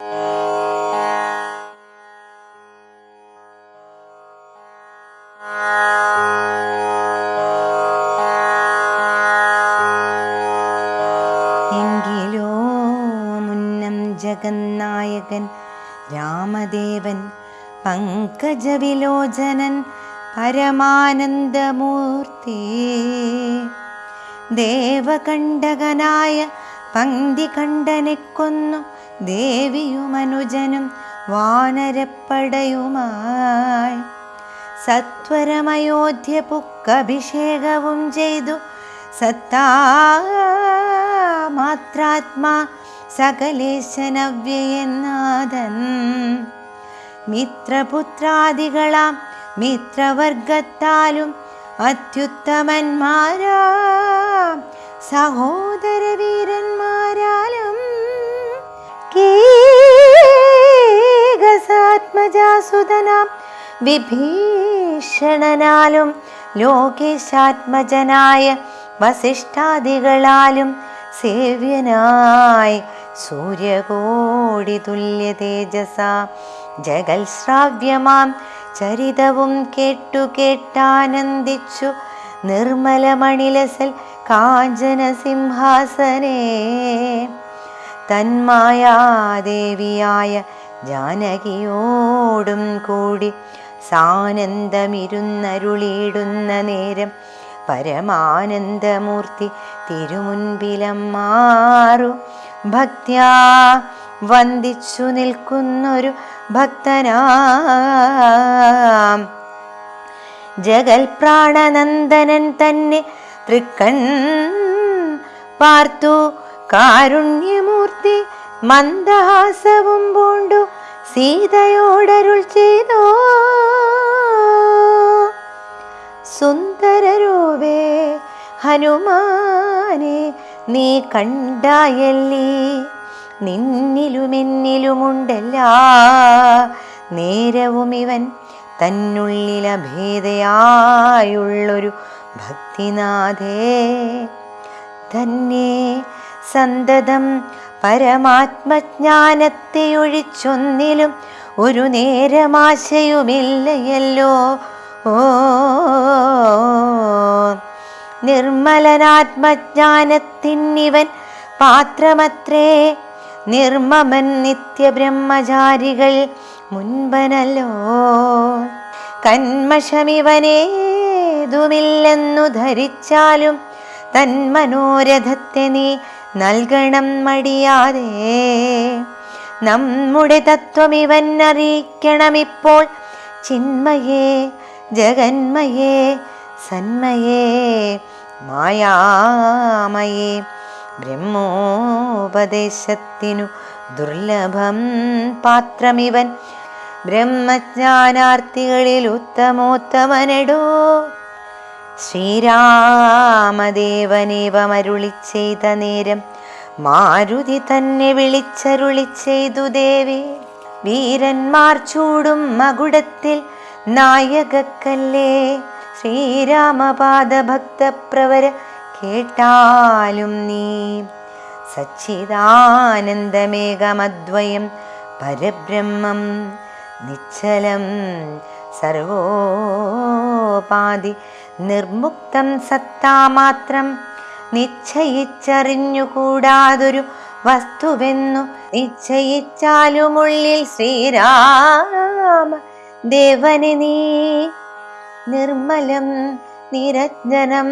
എങ്കിലോ മുന്നം ജഗന്നായകൻ രാമദേവൻ പങ്കജവിലോചനൻ പരമാനന്ദമൂർത്തി. ദേവകണ്ഠകനായ പങ്ക്തികണ്ഠനെ കൊന്നു ദേവിയുമനുജനും വാനരപ്പടയുമായി. സത്വരമയോധ്യ പുക്കഭിഷേകവും ചെയ്തു. സത്താമാത്രാത്മാ സകലേശനവ്യയനാഥൻ. മിത്രപുത്രാദികളാം മിത്രവർഗത്താലും അത്യുത്തമന്മാരാ. സഹോദരവീരന്മാരാലും കീകസാത്മജാസുതനാം വിഭീഷണനാലും ലോകേശാത്മജനായ വസിഷ്ഠാദികളാലും സേവ്യനായി സൂര്യകോടി തുല്യ തേജസ ജഗൽ ശ്രാവ്യമാം ചരിതവും കേട്ടു കേട്ടാനന്ദിച്ചു നിർമ്മലമണിലസൽ കാഞ്ചന സിംഹാസനേ തന്മായാദേവിയായ ജാനകിയോടും കൂടി സാനന്ദമിരുന്നരുളിയിടുന്ന നേരം പരമാനന്ദമൂർത്തി തിരുമുൻപിലം മാറു ഭക്ത്യാ വന്ദിച്ചു നിൽക്കുന്നൊരു ഭക്തനാം. ജഗൽ പ്രാണനന്ദനൻ തന്നെ തൃക്കൺ പാർത്തു കാരുണ്യമൂർത്തി മന്ദഹാസവും പൂണ്ടു സീതയോടരുൾ ചെയ്തോ. സുന്ദരരൂപേ ഹനുമാനെ നീ കണ്ടായല്ലേ? നിന്നിലുമെന്നിലുമുണ്ടല്ലാ. നേരവും ഇവൻ തന്നുള്ളിലഭേദയായുള്ളൊരു ഭക്തിനാഥേ. തന്നെ സന്തതം പരമാത്മജ്ഞാനത്തെ ഒഴിച്ചൊന്നിലും ഒരു നേരമാശയുമില്ലയല്ലോ. ഓ നിർമ്മലനാത്മജ്ഞാനത്തിന്നിവൻ പാത്രമത്രേ. നിർമ്മമൻ നിത്യബ്രഹ്മചാരികൾ മുൻപനല്ലോ. കന്മഷമിവനേതുമില്ലെന്നു ധരിച്ചാലും തന്മനോരഥത്തെ നീ നൽകണം മടിയാതെ. നമ്മുടെ തത്വം ഇവൻ അറിയിക്കണമിപ്പോൾ ചിന്മയേ ജഗന്മയേ സന്മയേ മായാമയേ. ബ്രഹ്മോപദേശത്തിനു ദുർലഭം പാത്രമിവൻ. ബ്രഹ്മജ്ഞാനാർത്ഥികളിൽ ഉത്തമോത്തമനടോ. ശ്രീരാമദേവനേവമരുളി ചെയ്ത നേരം മാരുതി തന്നെ വിളിച്ചരുളി ചെയ്തു ദേവി. വീരന്മാർ ചൂടും മകുടത്തിൽ നായകക്കല്ലേ. ശ്രീരാമപാദ ഭക്തപ്രവര കേട്ടാലും നീ. സച്ചിദാനന്ദമേകമദ്വയം പരബ്രഹ്മം നിശ്ചലം സർവോപാധി നിർമുക്തം സത്താമാത്രം നിശ്ചയിച്ചറിഞ്ഞുകൂടാതൊരു വസ്തുവെന്നു നിശ്ചയിച്ചാലുമുള്ളിൽ ശ്രീരാമ ദേവനെ നീ നിർമ്മലം നിരഞ്ജനം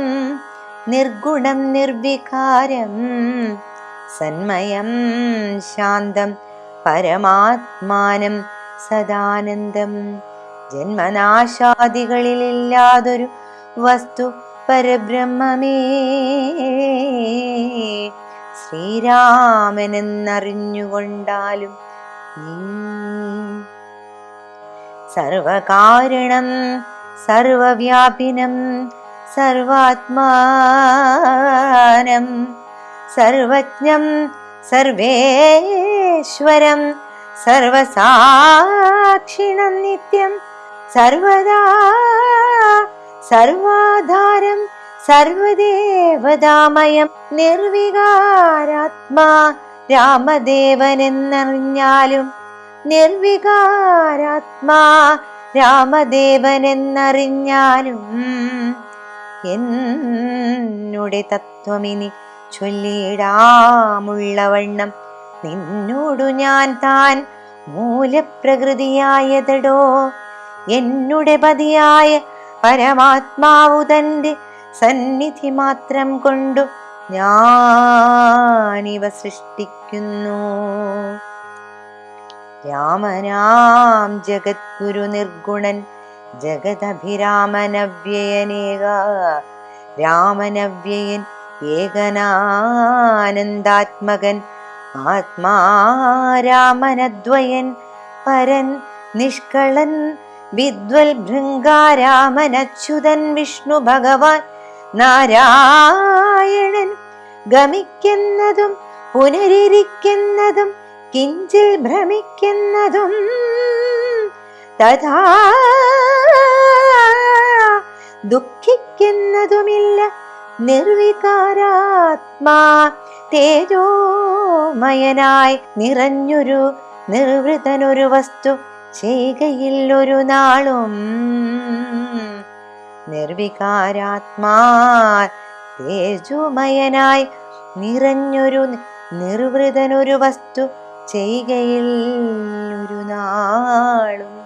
നിർഗുണം നിർവികാരം സന്മയം ശാന്തം പരമാത്മാനം സദാനന്ദം. ജന്മനാശാദികളിലില്ലാതൊരു വസ്തു പരബ്രഹ്മമേ ശ്രീരാമനെന്നറിഞ്ഞുകൊണ്ടാലും നീ സർവകാരണം സർവവ്യാപിനം സർവാത്മാനം സർവജ്ഞം സർവേശ്വരം സർവസാക്ഷിണം നിത്യം സർവദാ സർവാധാരം സർവദേവതാമയം നിർവികാരാത്മാ രാമദേവനെന്നറിഞ്ഞാലും നിർവികാരാത്മാ രാമദേവനെന്നറിഞ്ഞാലും എന്നുടെ തത്വമിനി ചൊല്ലിടാമുള്ളവണ്ണം നിന്നോടു ഞാൻ താൻ മൂലപ്രകൃതിയായതടോ. എന്നുടെ പതിയായ പരമാത്മാവു തന്റെ സന്നിധി മാത്രം കൊണ്ടു ഞാനിവ സൃഷ്ടിക്കുന്നു. രാമനാം ജഗദ്ഗുരു നിർഗുണൻ ജഗദഭിരാമനവ്യയനേക രാമനവ്യയൻ ഏകനാനന്ദാത്മകൻ ആത്മാരാമനദ്വയൻ പരൻ നിഷ്കളൻ വിദ്വൽ ഭൃംഗാരാമനച്യുതൻ വിഷ്ണു ഭഗവാൻ നാരായണൻ ഗമിക്കുന്നതും പുനരിരിക്കുന്നതും കിഞ്ചിൽ ഭ്രമിക്കുന്നതും തഥാ ദുഃഖിക്കുന്നതുമില്ല നിർവികാരാത്മാ തേജോമയനായി നിറഞ്ഞൊരു നിർവൃതനൊരു വസ്തു ചെയ്കയിൽ ഒരു നാളും നിർവികാരാത്മാ തേജോമയനായി നിറഞ്ഞൊരു നിർവൃതനൊരു വസ്തു ചെയ്കയിൽ ഒരു നാളും